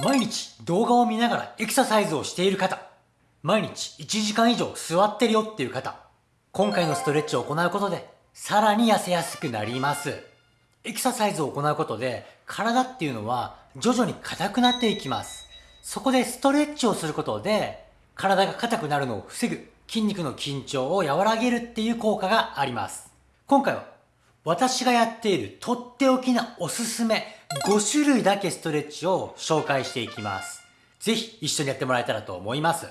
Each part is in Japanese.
毎日動画を見ながらエクササイズをしている方、毎日1時間以上座ってるよっていう方、今回のストレッチを行うことで、さらに痩せやすくなります。エクササイズを行うことで、体っていうのは徐々に硬くなっていきます。そこでストレッチをすることで、体が硬くなるのを防ぐ、筋肉の緊張を和らげるっていう効果があります。今回は、私がやっているとっておきなおすすめ5種類だけストレッチを紹介していきます。ぜひ一緒にやってもらえたらと思います。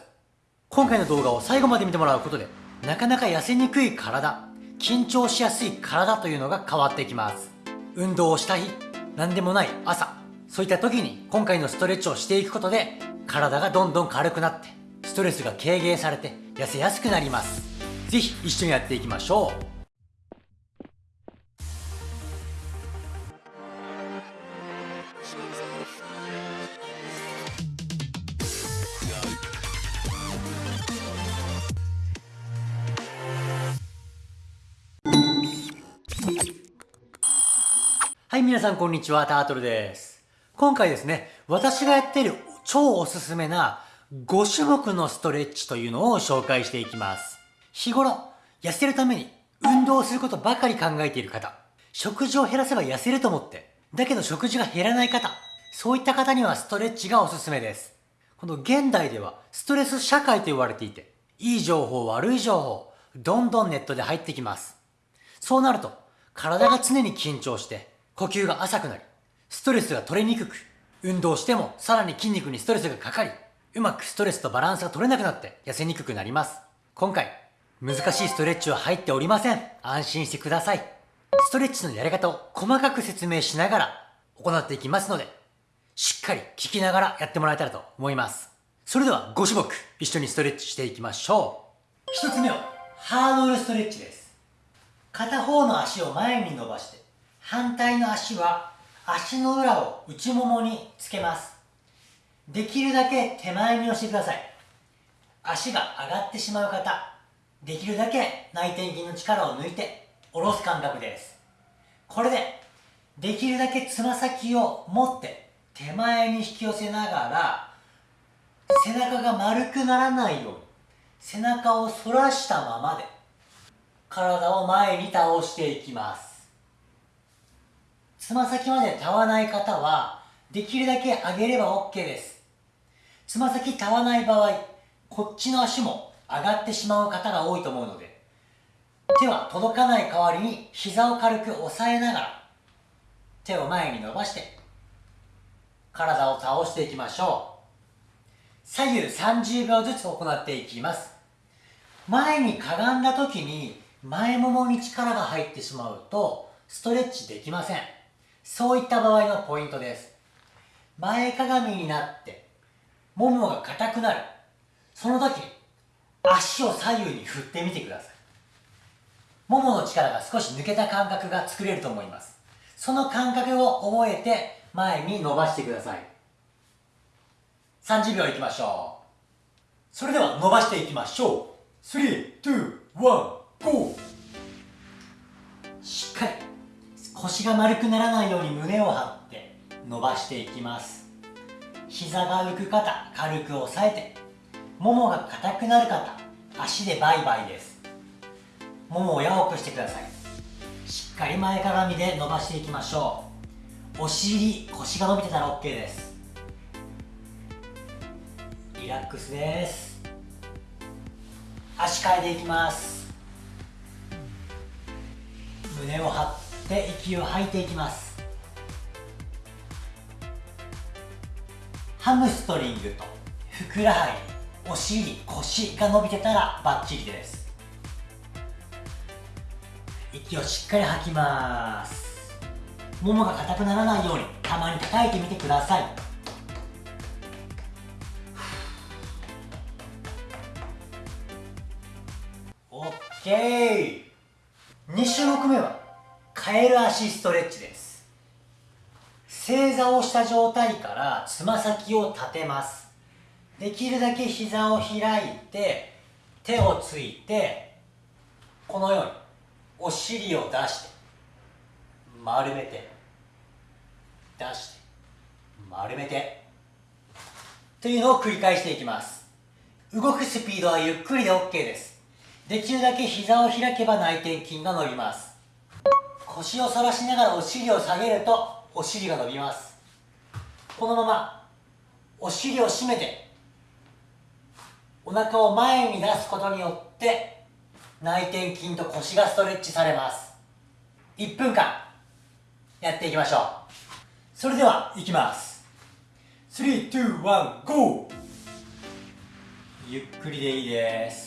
今回の動画を最後まで見てもらうことで、なかなか痩せにくい体、緊張しやすい体というのが変わってきます。運動をした日、何でもない朝、そういった時に今回のストレッチをしていくことで、体がどんどん軽くなって、ストレスが軽減されて痩せやすくなります。ぜひ一緒にやっていきましょう。皆さんこんにちは、タートルです。今回ですね、私がやっている超おすすめな5種目のストレッチというのを紹介していきます。日頃、痩せるために運動することばかり考えている方、食事を減らせば痩せると思って、だけど食事が減らない方、そういった方にはストレッチがおすすめです。この現代ではストレス社会と言われていて、いい情報、悪い情報、どんどんネットで入ってきます。そうなると、体が常に緊張して、呼吸が浅くなり、ストレスが取れにくく、運動してもさらに筋肉にストレスがかかり、うまくストレスとバランスが取れなくなって痩せにくくなります。今回、難しいストレッチは入っておりません。安心してください。ストレッチのやり方を細かく説明しながら行っていきますので、しっかり聞きながらやってもらえたらと思います。それでは5種目一緒にストレッチしていきましょう。1つ目はハードルストレッチです。片方の足を前に伸ばして反対の足は足の裏を内ももにつけます。できるだけ手前に押してください。足が上がってしまう方できるだけ内転筋の力を抜いて下ろす感覚です。これでできるだけつま先を持って手前に引き寄せながら背中が丸くならないように背中を反らしたままで体を前に倒していきます。つま先までたわない方は、できるだけ上げれば OK です。つま先たわない場合、こっちの足も上がってしまう方が多いと思うので、手は届かない代わりに膝を軽く押さえながら、手を前に伸ばして、体を倒していきましょう。左右30秒ずつ行っていきます。前にかがんだ時に前ももに力が入ってしまうとストレッチできません。そういった場合のポイントです。前かがみになって、ももが硬くなる。その時、足を左右に振ってみてください。ももの力が少し抜けた感覚が作れると思います。その感覚を覚えて前に伸ばしてください。30秒いきましょう。それでは伸ばしていきましょう。3、2、1、GO! しっかり腰が丸くならないように胸を張って伸ばしていきます。膝が浮く方軽く押さえてももが硬くなる方足でバイバイです。ももを柔くしてください。しっかり前かがみで伸ばしていきましょう。お尻腰が伸びてたら OK です。リラックスです。足替えていきます。胸を張ってって息を吐いていきます。ハムストリングとふくらはぎお尻腰が伸びてたらバッチリです。息をしっかり吐きます。ももが硬くならないようにたまに叩いてみてください。OK2 種目目は？カエル足ストレッチです。正座をした状態からつま先を立てます。できるだけ膝を開いて手をついてこのようにお尻を出して丸めて出して丸めてというのを繰り返していきます。動くスピードはゆっくりで OK です。できるだけ膝を開けば内転筋が伸びます。腰を反らしながらお尻を下げるとお尻が伸びます。このままお尻を締めてお腹を前に出すことによって内転筋と腰がストレッチされます。1分間やっていきましょう。それではいきます。321 GO! ゆっくりでいいです。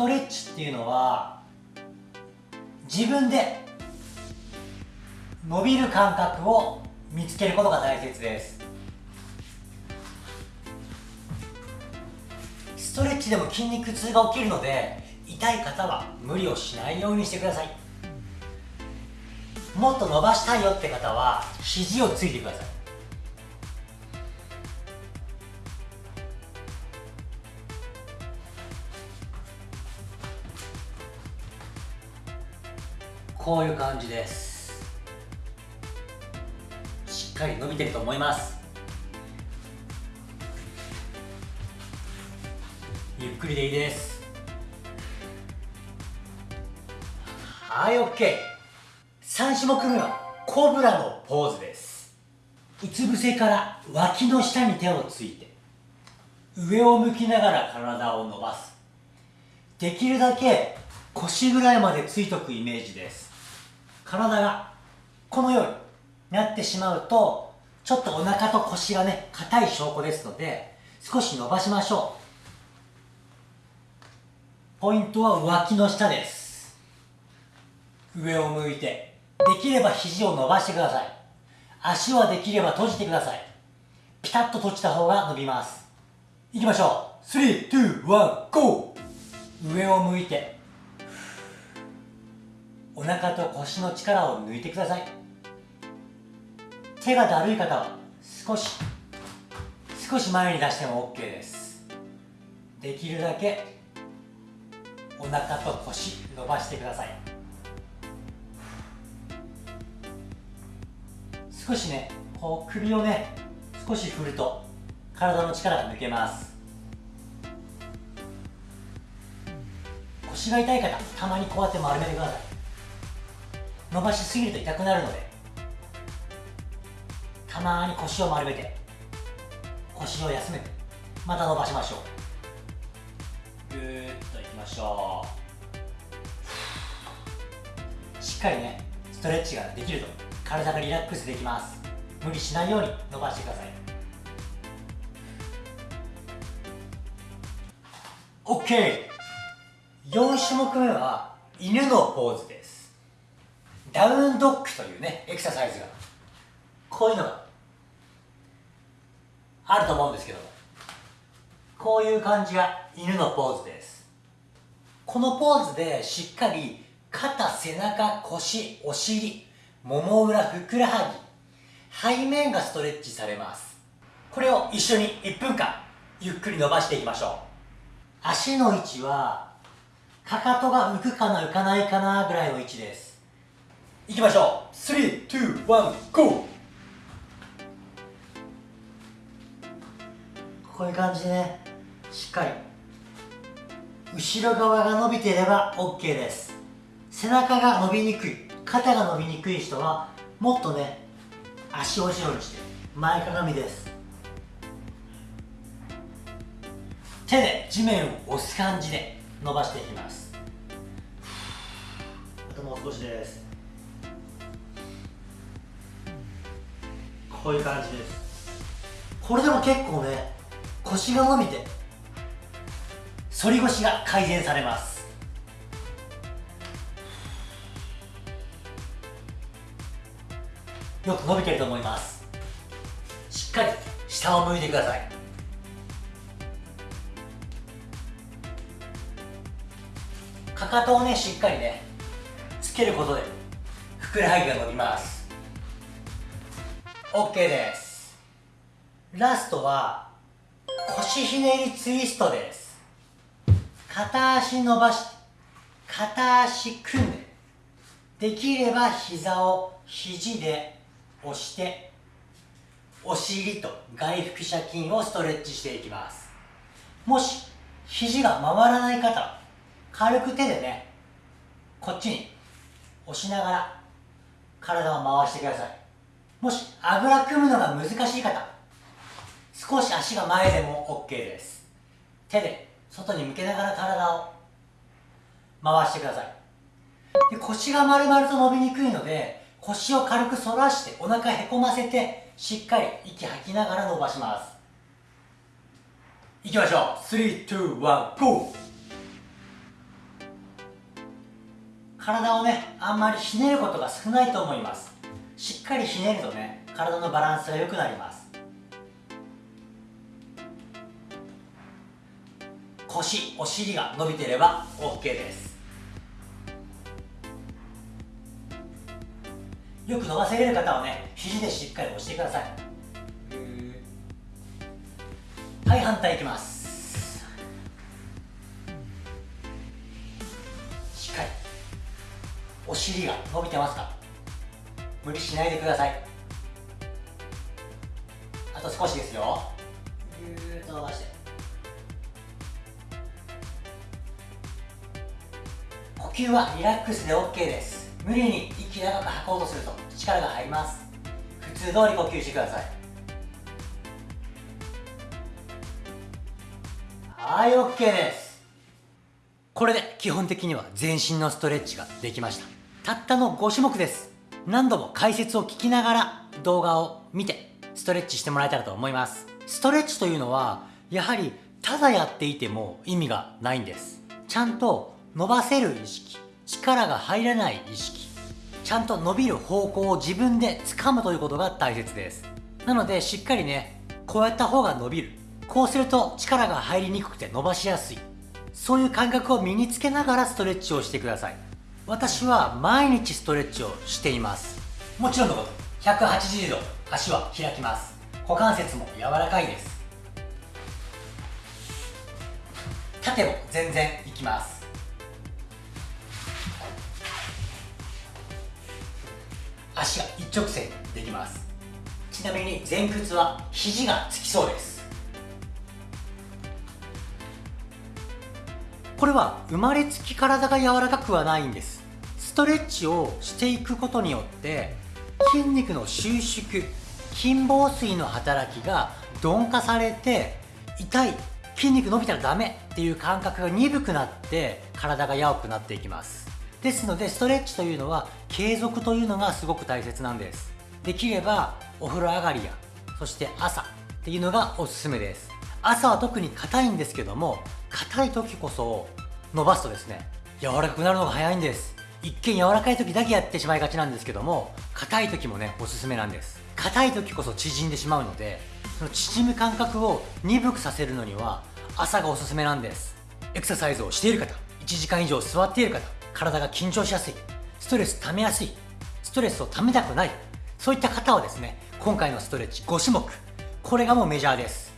トレッチっていうのは自分で伸びる感覚を見つけることが大切です。ストレッチでも筋肉痛が起きるので痛い方は無理をしないようにしてください。もっと伸ばしたいよって方は肘をついてください。こういう感じです。しっかり伸びてると思います。ゆっくりでいいです。はい OK3 種目目はコブラのポーズです。うつ伏せから脇の下に手をついて上を向きながら体を伸ばす。できるだけ腰ぐらいまでついとくイメージです。体がこのようになってしまうとちょっとお腹と腰がね硬い証拠ですので少し伸ばしましょう。ポイントは脇の下です。上を向いてできれば肘を伸ばしてください。足はできれば閉じてください。ピタッと閉じた方が伸びます。いきましょう。321 GO 上を向いてお腹と腰の力を抜いてください。手がだるい方は少し少し前に出しても OK です。できるだけお腹と腰伸ばしてください。少しねこう首をね少し振ると体の力が抜けます。腰が痛い方たまにこうやって丸めてください。伸ばしすぎると痛くなるので。たまに腰を丸めて。腰を休めて。また伸ばしましょう。ぐーっといきましょう。しっかりねストレッチができると。体がリラックスできます。無理しないように伸ばしてください。OK4 種目目は犬のポーズで。ダウンドッグというねエクササイズが。こういうのがあると思うんですけども。こういう感じが犬のポーズです。このポーズでしっかり肩背中腰お尻もも裏ふくらはぎ背面がストレッチされます。これを一緒に1分間ゆっくり伸ばしていきましょう。足の位置はかかとが浮くかな浮かないかなぐらいの位置です。いきましょう。321 GO! こういう感じでねしっかり。後ろ側が伸びていれば OK です。背中が伸びにくい肩が伸びにくい人はもっとね足を後ろにして前かがみです。手で地面を押す感じで伸ばしていきます。あともう少しです。こういう感じです。これでも結構ね腰が伸びて反り腰が改善されます。よく伸びてると思います。しっかり下を向いてください。かかとをねしっかりねつけることでふくらはぎが伸びます。OK です。ラストは腰ひねりツイストです。片足伸ばし片足組んでできれば膝を肘で押してお尻と外腹斜筋をストレッチしていきます。もし肘が回らない方軽く手でねこっちに押しながら体を回してください。もしあぐら組むのが難しい方少し足が前でも OK です。手で外に向けながら体を回してください。で腰が丸々と伸びにくいので腰を軽く反らしてお腹へこませてしっかり息吐きながら伸ばします。いきましょう。321 GO 体をねあんまりひねることが少ないと思います。かりひねるとね体のバランスが良くなります。腰お尻が伸びていれば OK です。よく伸ばせれる方はね肘でしっかり押してください。はい反対いきます。しっかり。お尻が伸びてますか？無理しないでください。あと少しですよ。ぎゅーっと伸ばして。呼吸はリラックスで OK です。無理に息長く吐こうとすると力が入ります。普通通り呼吸してください。はい OK です。これで基本的には全身のストレッチができました。たったの5種目です。何度も解説を聞きながら動画を見てストレッチしてもらえたらと思います。ストレッチというのはやはりただやっていても意味がないんです。ちゃんと伸ばせる意識力が入らない意識ちゃんと伸びる方向を自分で掴むということが大切です。なのでしっかりねこうやった方が伸びる。こうすると力が入りにくくて伸ばしやすい。そういう感覚を身につけながらストレッチをしてください。私は毎日ストレッチをしています。もちろんのこと180度足は開きます。股関節も柔らかいです。縦も全然いきます。足が一直線できます。ちなみに前屈は肘がつきそうです。これは生まれつき体が柔らかくはないんです。ストレッチをしていくことによって筋肉の収縮筋房水の働きが鈍化されて痛い筋肉伸びたらダメっていう感覚が鈍くなって体が柔くなっていきます。ですのでストレッチというのは継続というのがすごく大切なんです。できればお風呂上がりやそして朝っていうのがおすすめです。朝は特に硬いんですけども硬い時こそ伸ばすとですね柔らかくなるのが早いんです。一見柔らかい時だけやってしまいがちなんですけども硬い時もねおすすめなんです。硬い時こそ縮んでしまうのでその縮む感覚を鈍くさせるのには朝がおすすめなんです。エクササイズをしている方1時間以上座っている方体が緊張しやすいストレス溜めやすいストレスを溜めたくないそういった方はですね今回のストレッチ5種目これがもうメジャーです。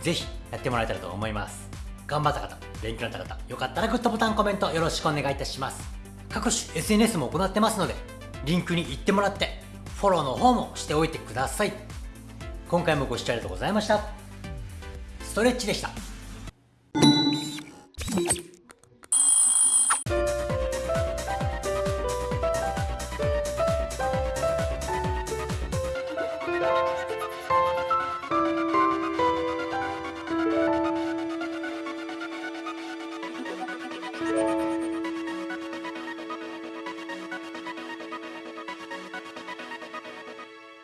ぜひやってもらえたらと思います。頑張った方勉強になった方よかったらグッドボタンコメントよろしくお願いいたします。各種 SNS も行ってますのでリンクに行ってもらってフォローの方もしておいてください。今回もご視聴ありがとうございました。ストレッチでした。